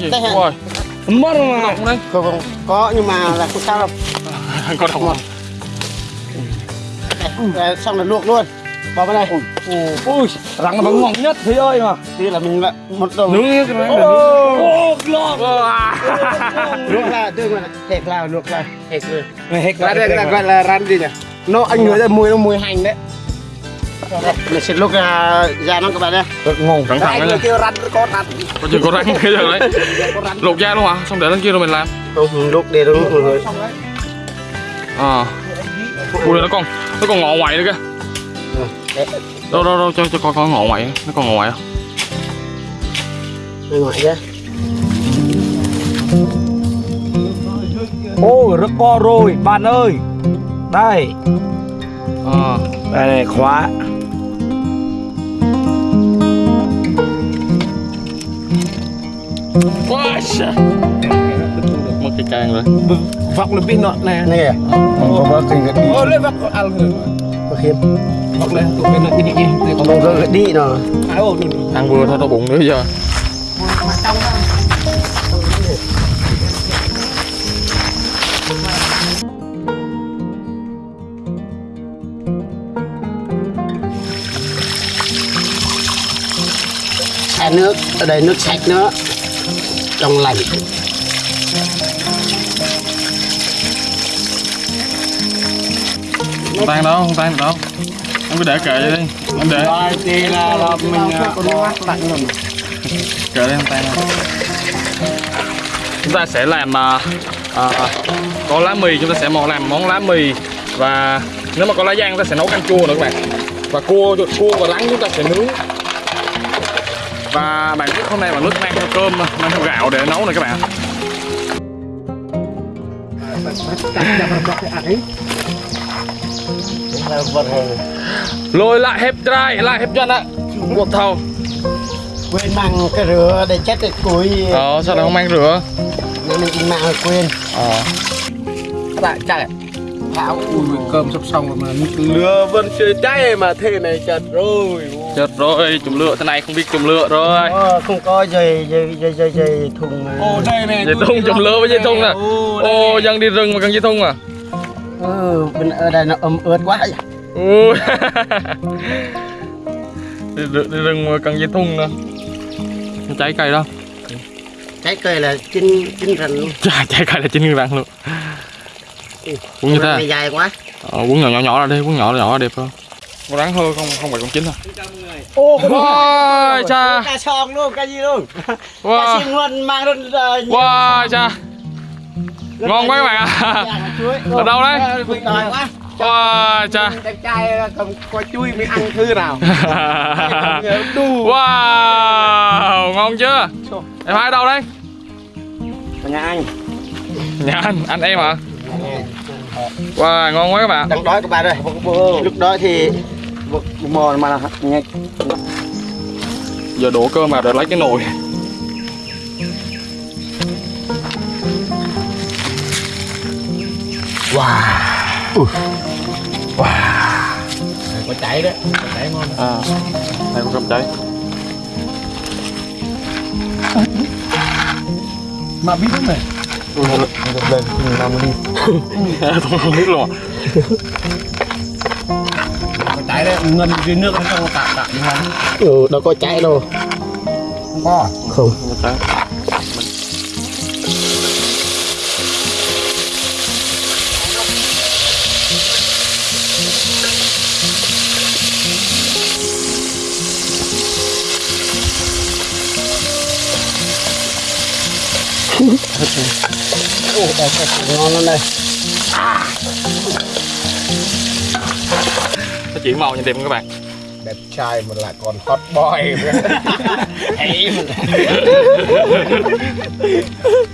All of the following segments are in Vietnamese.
cái gì Đây ôi mất có mà. Động đây. Không không có nhưng mà là không sao đâu. Có động không Đây, ờ, xong là luộc luôn. Bỏ vào đây. Ui rắn là bằng ngon nhất thế ơi mà. Thì là mình lại một đầu nướng cái này ô lọ luộc là tương là hệt là luộc là. Hệt luôn này hết ra đây là gọi là ran gì nhỉ. Nó anh người ra mùi nó mùi hành đấy đây, mình sẽ luộc ra ra nó các bạn đây. Rất ngon cẩn thận anh đấy kêu rắn có rắn. Có chừng có răng cái giờ đấy rắn. Luộc da luôn hả? Xong để lên kia rồi mình làm. Không luộc để đúng rồi à. Ui nó còn nó còn ngọ ngoại nữa kìa. Đâu đâu đâu cho cho coi coi ngọ ngoại nó còn ngọ ngoại không? Bên ngoài ra ôi rất to rồi bạn ơi. Đây à đây này khóa. Quá mất cái can rồi. Vọc là pin nọ này này không có bác kinh ô lên vọc ăn rồi có khiếp. Vọc lên tụi bên này đi đi không có đi đi ăn vừa thôi đau bụng nữa giờ xả nước ở đây nước sạch nữa. Trong lành. Không tan đâu không tan được đâu. Em cứ để kệ vậy đi em để. Rồi thì là, là mình lạnh rồi kệ đi không tan đâu. Chúng ta sẽ làm à, à, có lá mì chúng ta sẽ món làm món lá mì. Và nếu mà có lá giang chúng ta sẽ nấu canh chua nữa các bạn. Và cua cua và lắng chúng ta sẽ nướng và bạn biết hôm nay bạn nước mang theo cơm mang theo gạo để nấu này các bạn. Lôi lại hẹp trai lại hẹp chân ạ. Buộc thầu. Quên mang cái rửa để chết cái củi ờ sao lại không mang rửa? Nên mình mang quên. Ờ. Tại chạy thảo ui cơm sắp xong rồi mà lửa vẫn chưa cháy mà thế này chật rồi. Chết rồi chùm lựa thế này không biết chùm lựa rồi. Ờ, không có dây dây dây dây dây thùng mà ô đây này dây thun chùm lửa với dây thun nè ô dân đi rừng mà cần dây thun à? Ừ bên ở đây nó ấm ướt quá ui. Đi, rừng- đi rừng mà cần dây thun nè Không cháy cây đâu? Trái cây là chín chín rành luôn. Cháy cháy cây là chín răng luôn cuốn như thế à? này dài quá. Ờ, cuốn nhỏ nhỏ nhỏ ra đi cuốn nhỏ nhỏ là đẹp hơn. Con rắn hơ không? Không phải con chín à? Ô wow cha. Cá song luôn cá gì luôn? Cá wow xiên luôn mang luôn ờ, wow cha. Ngon quá các bạn ạ. Ở đâu đấy? Vịt đòi quá. Wow cha. Đẹp trai cầm có chuối mới ăn thứ nào. Wow ngon chưa? Em hai ở đâu đấy? Nhà anh. Nhà anh anh em hả wow ngon quá các bạn. Đang đói các bạn ơi Lúc đó thì vực mò mà là nhạc giờ đổ cơm vào rồi lấy cái nồi. Có cháy đấy có cháy ngon. À đây có cơm cháy mà biết không này lên làm không, biết luôn trái đấy ngân dưới nước nó không tạm tạm ngon ừ nó có trái đâu không có không Okay. Ồ, đây cái ngon lắm đây nó chuyển màu nhìn đẹp không các bạn. Đẹp trai mà lại còn hot boy.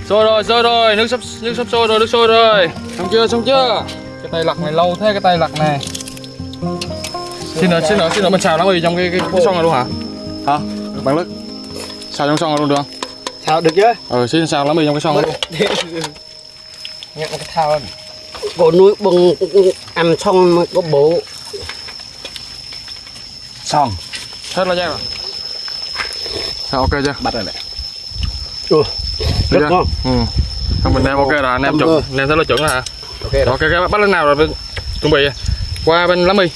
Sôi rồi sôi rồi nước sắp nước sắp sôi rồi nước sôi rồi. Xong chưa xong chưa? Cái tay lặt này lâu thế cái tay lặt này. Xin nữa xin nữa xin nữa mình xào nó mì trong cái cái, cái xoong này luôn hả? Hả? Bạn lứt xào trong xoong này luôn được không? Sao được chứ? Ờ xin xào lá mì trong cái xoong này luôn nhận cái thao bộ núi bừng ăn xong mới có bố xong hết lá giang rồi sao ok chưa bắt rồi đấy ừ Được Rất chưa? ngon. Ừ. Không mình nêm ok rồi, anh em chuẩn, nêm thế là chuẩn rồi hả? Ok Rồi, đó. ok, ok, bắt lên nào rồi, chuẩn bị qua bên lá mì.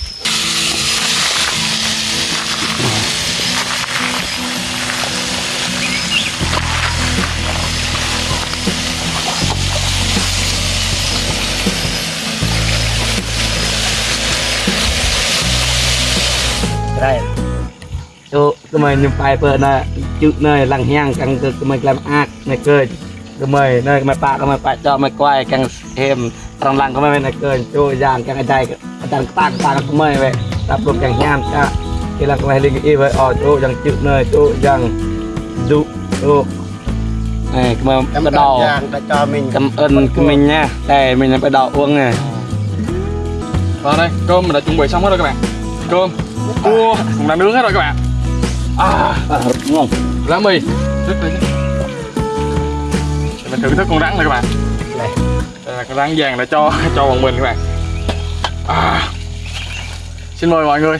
Chỗ cái mày nhung bài bờ nè chữ nơi lằng nhang càng cái mày làm ác này cười. Cái mày nơi mày pạ cái mày pạ cho mày quay càng thêm trong lằng cái mày này cười. Chỗ giang càng cái đằng tang tang cái mày vậy. Tập lục càng nham cha cái lằng cái mày lên cái vậy ở chỗ giang chữ nơi chỗ giang dụ chỗ này cái mày ơn đầu. Cho mình cảm ơn cái mình nha. Đây mình là cái đầu uống này Rồi đây, cơm mình đã chuẩn bị xong hết rồi các bạn. Cơm, cua cũng đã nướng hết rồi các bạn. À, à, ngon lá mì, rất là mình thưởng thức con rắn này các bạn. Đây. Đây là con rắn vàng đã cho cho bọn mình các bạn. À, xin mời mọi người.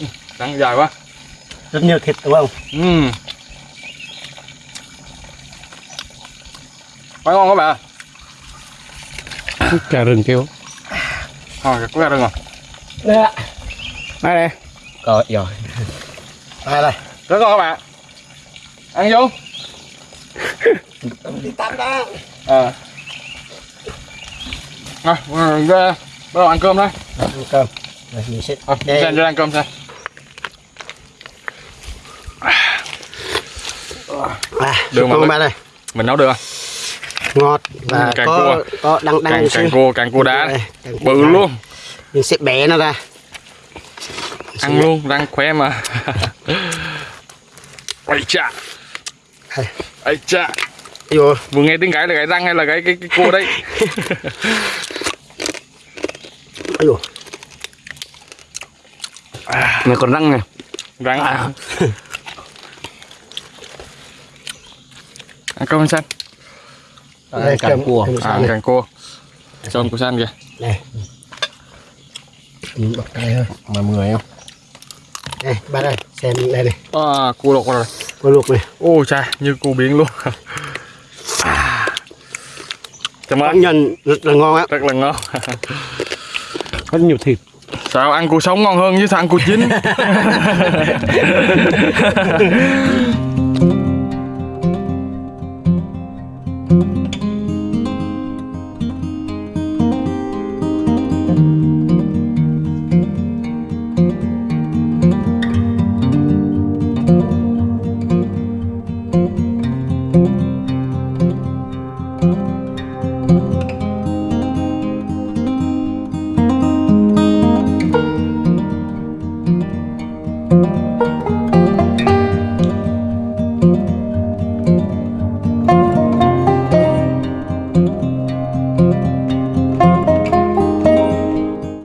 Ừ, Rắn dài quá. rất nhiều thịt đúng không? Ừm. Quá ngon các bạn. Cà rừng kêu. Thôi, có ra rồi. đây Đây nè, rồi rồi Đây đây. rất ngon các bạn. Ăn vô. Đi tắm đó. Ờ. Rồi, ra bắt đầu ăn cơm thôi. Ăn cơm. Rồi mình sẽ Ờ, Đây. Cho ăn cơm xem. à, Đường mà ba đây. Mình nấu được không? Ngọt và càng có cua. có đắng đắng Càng càng cua, càng cua đá. Đây, càng cua Bự luôn. Mình sẽ bẻ nó ra. Ăn luôn, răng khỏe mà. Đây. Ây chà. Vô. Vừa nghe tiếng gãy là gãy răng hay là gãy cái, cái cua đấy? Ôi dồi. này còn răng này răng à. ăn cơm xanh Đây, càng cơm- cua à càng cua cơm của xanh kìa Này. Bật tay thôi. Mà mười không? Đây, ba đây. Xem đây này. à, cua luộc rồi Cua luộc này. ôi cha như cua biển luôn cảm Công ơn nhận rất là ngon á. rất là ngon Rất nhiều thịt. sao ăn cua sống ngon hơn sao ăn cua chín